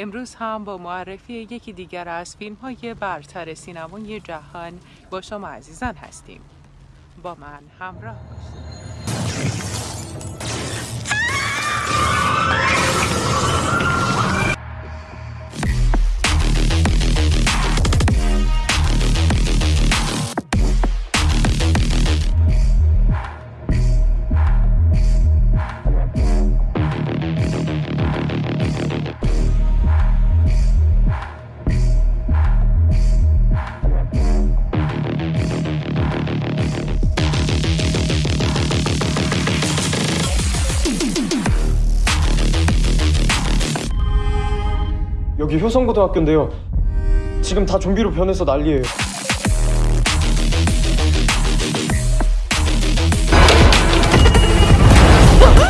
امروز هم با معرفی یکی دیگر از فیلم های برتر سینمای جهان با شما عزیزان هستیم. با من همراه باشید. 여기 효성고등학교인데요. 지금 다 좀비로 변해서 난리예요.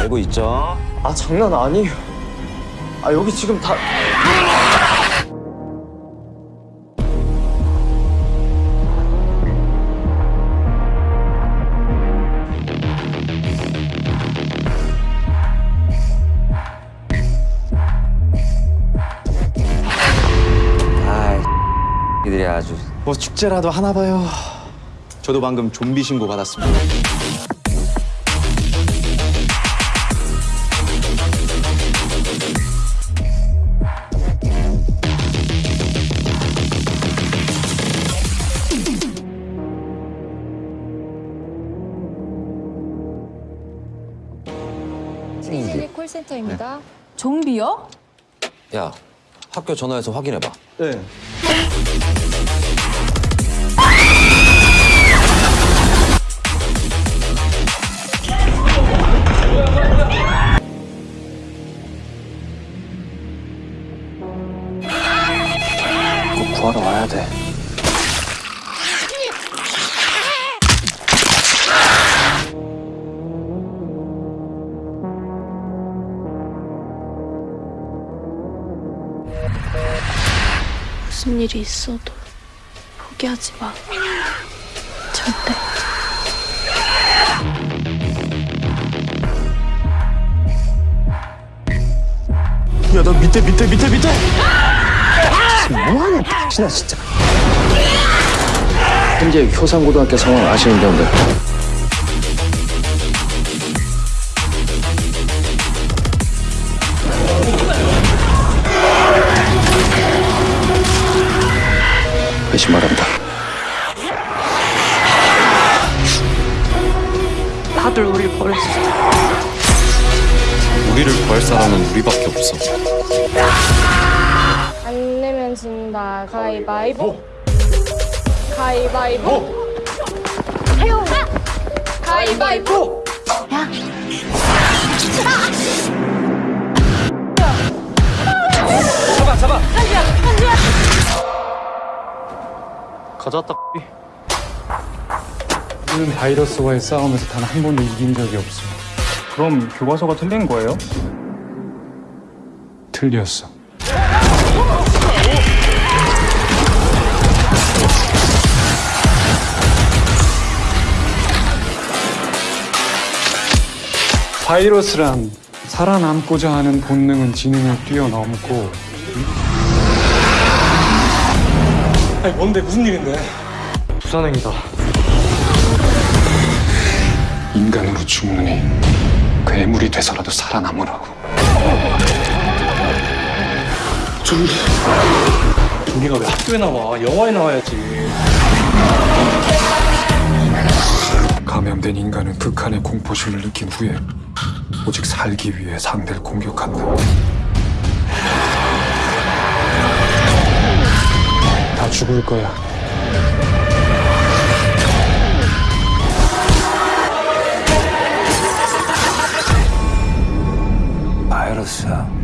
알고 있죠? 아 장난 아니에요. 아 여기 지금 다 이들이 아주 뭐 축제라도 하나 봐요. 저도 방금 좀비 신고 받았습니다. 콜센터입니다. 좀비요? 야, 학교 전화해서 확인해봐. 네. 구하러 와야 돼. 무슨 일이 있어도 포기하지 마. 절대. 야, 너 밑에 밑에 밑에 밑에. 뭐하냐, 당신아 진짜. 현재 효산고등학교 상황 아시는 분들 회신 말합니다. 다들 우릴 버렸어. 우리를 구할 사람은 우리밖에 없어. 가위바위보. 가위바위보. 태용. 가위바위보. 가져왔다. 우리는 바이러스와의 싸움에서 단 한 번도 이긴 적이 없어. 그럼 교과서가 틀린 거예요? 틀렸어. 바이러스란 살아남고자 하는 본능은 지능을 뛰어넘고 아니 뭔데 무슨 일인데? 부산행이다. 인간으로 죽느니 괴물이 돼서라도 살아남으라고. 좀비가 왜 학교에 나와? 영화에 나와야지. 감염된 인간은 극한의 공포심을 느낀 후에 오직 살기 위해 상대를 공격한다. 다 죽을 거야. 바이러스야.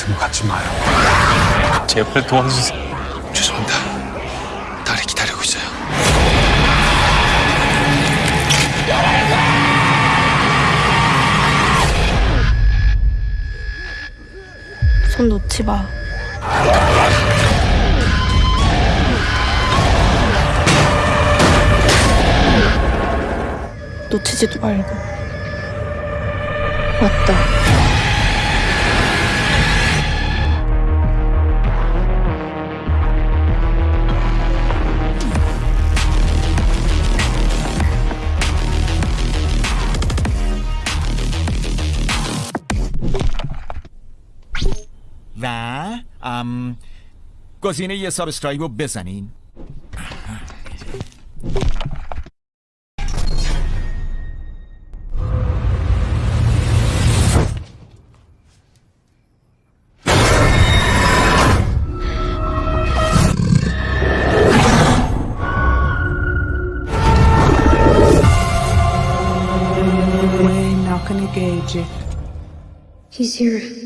같은 거 갖지 마요. 제발 도와주세요. 죄송합니다. 딸이 기다리고 있어요. 손 놓지 마. 놓치지도 말고. 맞다. و ام گزینه یه سابسکرایب رو بزنین We're not gonna gauge it. He's here.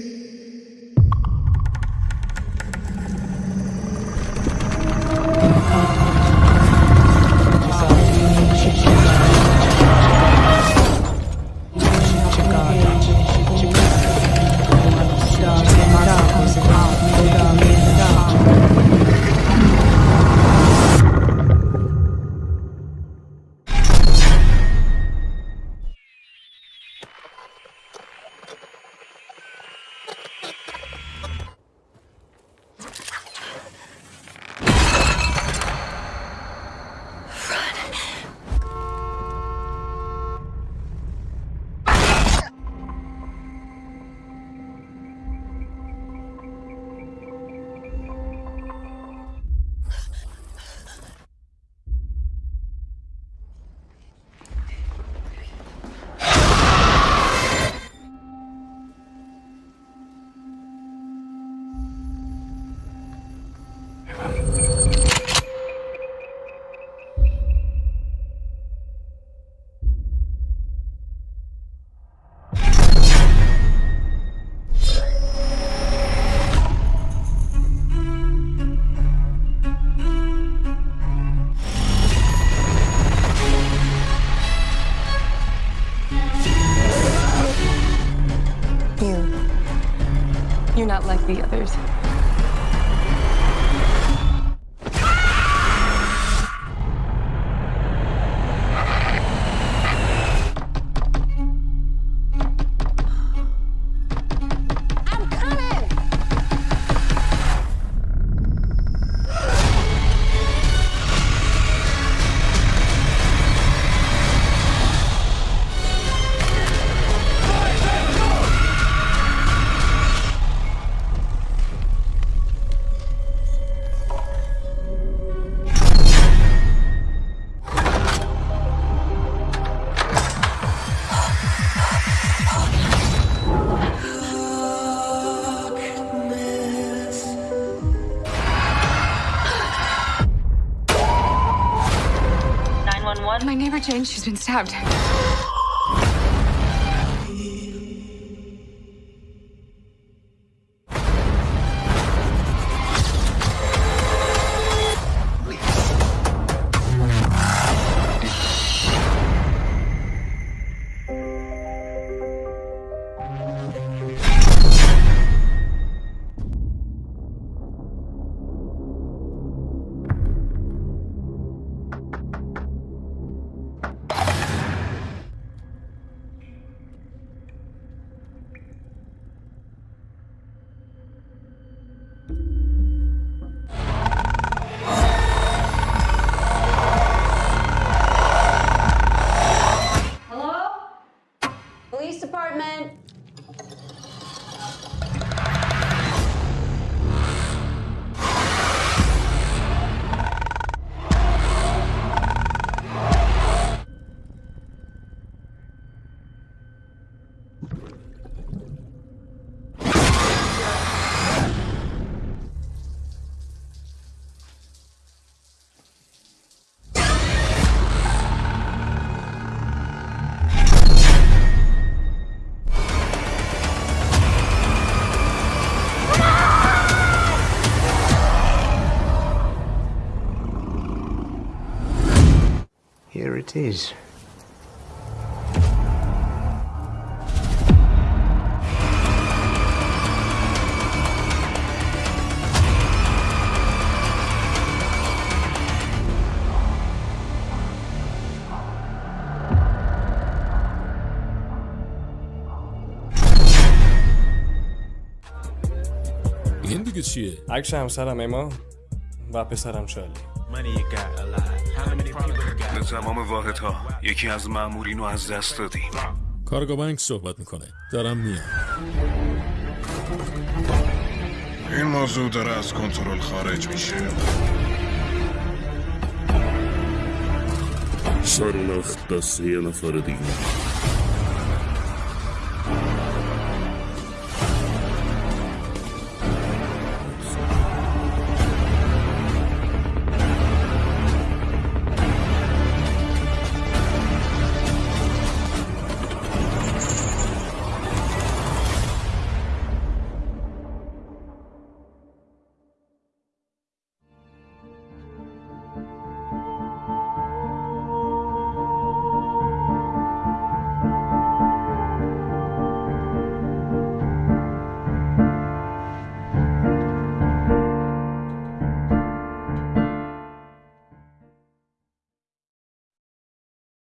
You. You're not like the others. change. She's been stabbed. it is. Yeni bir güç Akşam memo. و پسرم شالی. به تمام واحدها. یکی از مامورین رو از دست دادیم کارگاه بانک صحبت می‌کنه. دارم میام. این موضوع داره از کنترل خارج میشه. سرنخ دست یه نفر دیگه.